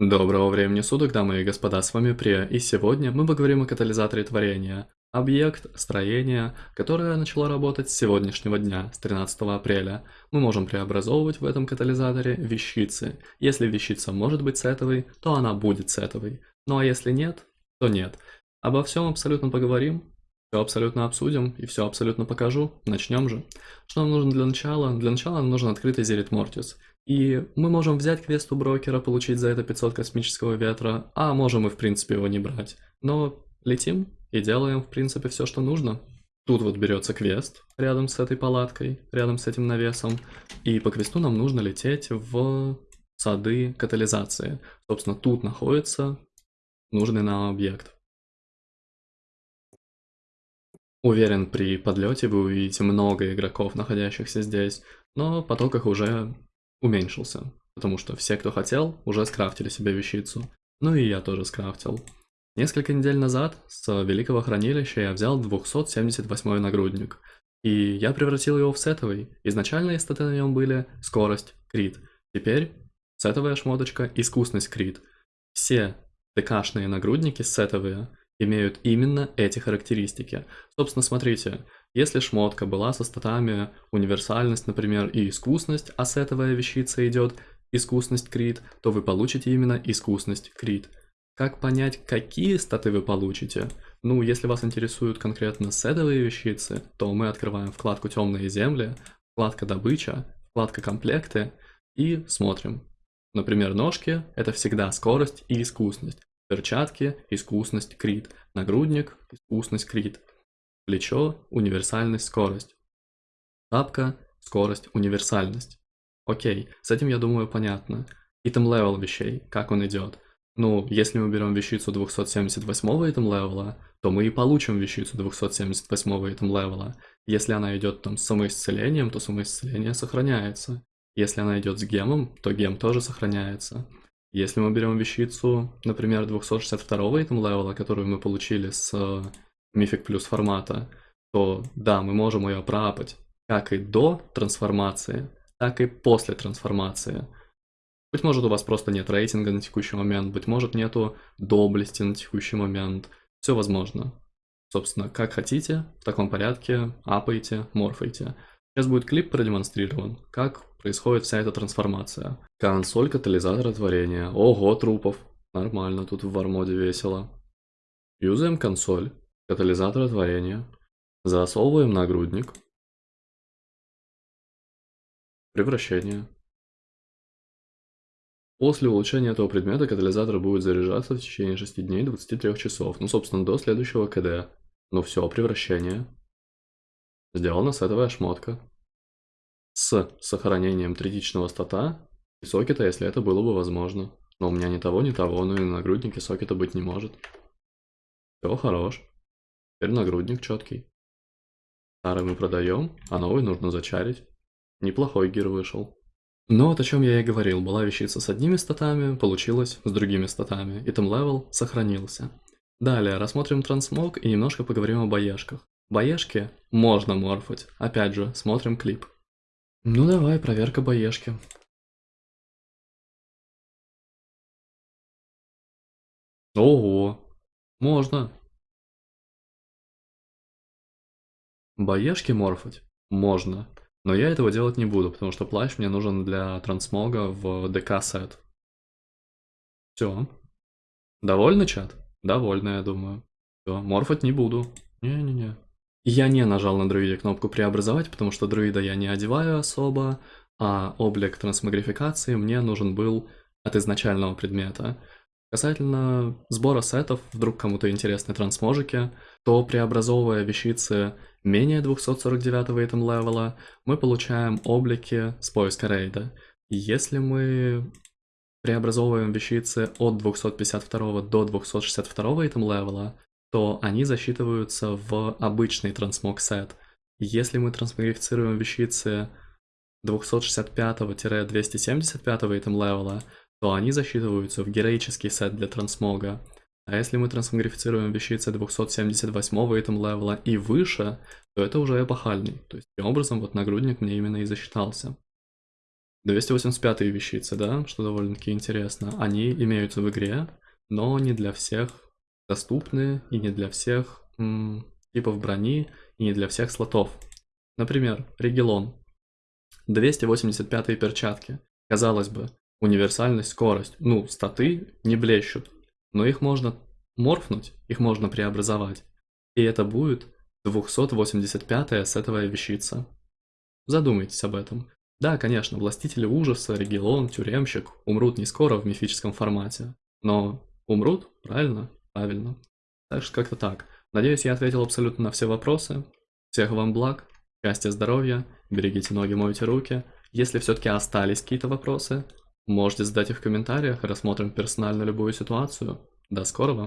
Доброго времени суток, дамы и господа, с вами Прия, и сегодня мы поговорим о катализаторе творения. Объект, строение, которое начало работать с сегодняшнего дня, с 13 апреля. Мы можем преобразовывать в этом катализаторе вещицы. Если вещица может быть сетовой, то она будет сетовой. Ну а если нет, то нет. Обо всем абсолютно поговорим, все абсолютно обсудим и все абсолютно покажу. Начнем же. Что нам нужно для начала? Для начала нам нужен открытый Зерит Мортис. И мы можем взять квест у брокера, получить за это 500 космического ветра, а можем и в принципе его не брать. Но летим и делаем в принципе все, что нужно. Тут вот берется квест рядом с этой палаткой, рядом с этим навесом. И по квесту нам нужно лететь в сады катализации. Собственно, тут находится нужный нам объект. Уверен, при подлете вы увидите много игроков, находящихся здесь, но поток их уже уменьшился, потому что все, кто хотел, уже скрафтили себе вещицу. Ну и я тоже скрафтил. Несколько недель назад с Великого Хранилища я взял 278 нагрудник, и я превратил его в сетовый. Изначальные статы на нем были скорость, крит. Теперь сетовая шмоточка, искусность, крит. Все ТКшные нагрудники сетовые имеют именно эти характеристики. Собственно, смотрите, если шмотка была со статами универсальность, например, и искусность, а сетовая вещица идет искусность крит, то вы получите именно искусность крит. Как понять, какие статы вы получите? Ну, если вас интересуют конкретно сетовые вещицы, то мы открываем вкладку «Темные земли», вкладка «Добыча», вкладка «Комплекты» и смотрим. Например, ножки – это всегда скорость и искусность. Перчатки – искусность crit. Нагрудник – искусность crit. Плечо – универсальность, скорость. Тапка – скорость, универсальность. Окей, с этим, я думаю, понятно. Item level вещей, как он идет. Ну, если мы берем вещицу 278 item level а, то мы и получим вещицу 278 item level а. Если она идет там с самоисцелением, то самоисцеление сохраняется. Если она идет с gem ом, то gem тоже сохраняется. Если мы берем вещицу, например, 262 итем левела, которую мы получили с мифик плюс формата, то да, мы можем ее проапать как и до трансформации, так и после трансформации. Быть может у вас просто нет рейтинга на текущий момент, быть может нету доблести на текущий момент. Все возможно. Собственно, как хотите, в таком порядке апайте, морфайте. Сейчас будет клип продемонстрирован, как происходит вся эта трансформация. Консоль катализатора творения. Ого, трупов. Нормально, тут в вармоде весело. Юзаем консоль катализатора творения. Засовываем нагрудник. Превращение. После улучшения этого предмета катализатор будет заряжаться в течение 6 дней 23 часов. Ну, собственно, до следующего КД. Ну все, превращение. Сделана сетовая шмотка с сохранением третичного стата и сокета, если это было бы возможно. Но у меня ни того, ни того, ну и на нагруднике сокета быть не может. Все, хорош. Теперь нагрудник четкий. Старый мы продаем, а новый нужно зачарить. Неплохой gear вышел. Но вот о чем я и говорил, была вещица с одними статами, получилось с другими статами, item level сохранился. Далее рассмотрим transmog и немножко поговорим о BoE шках. BoE шки можно морфать, опять же, смотрим клип. Ну давай, проверка боешки. Ого, можно. Боешки морфать? Можно. Но я этого делать не буду, потому что плащ мне нужен для трансмога в ДК сет. Все. Довольны, чат? Довольны, я думаю. Все, морфать не буду. Не-не-не. Я не нажал на друиде кнопку преобразовать, потому что друида я не одеваю особо, а облик трансмагрификации мне нужен был от изначального предмета. Касательно сбора сетов, вдруг кому-то интересны трансможики, то преобразовывая вещицы менее 249 item level а, мы получаем облики с поиска рейда. Если мы преобразовываем вещицы от 252 до 262 item level а, то они засчитываются в обычный transmog сет. Если мы трансмогифицируем вещицы 265-275 итем левела, то они засчитываются в героический сет для transmog а. А если мы трансмогрифицируем вещицы 278 item level а и выше, то это уже эпохальный. То есть таким образом вот нагрудник мне именно и засчитался. 285 вещицы, да, что довольно-таки интересно. Они имеются в игре, но не для всех доступны и не для всех м, типов брони и не для всех слотов. Например, Регелон. 285 перчатки. Казалось бы, универсальность, скорость. Ну, статы не блещут, но их можно морфнуть, их можно преобразовать. И это будет 285-я сетовая вещица. Задумайтесь об этом. Да, конечно, Властители Ужаса, Регелон, Тюремщик умрут не скоро в мифическом формате. Но умрут, правильно? Правильно. Так что как-то так. Надеюсь, я ответил абсолютно на все вопросы. Всех вам благ, счастья, здоровья, берегите ноги, мойте руки. Если все-таки остались какие-то вопросы, можете задать их в комментариях, рассмотрим персонально любую ситуацию. До скорого!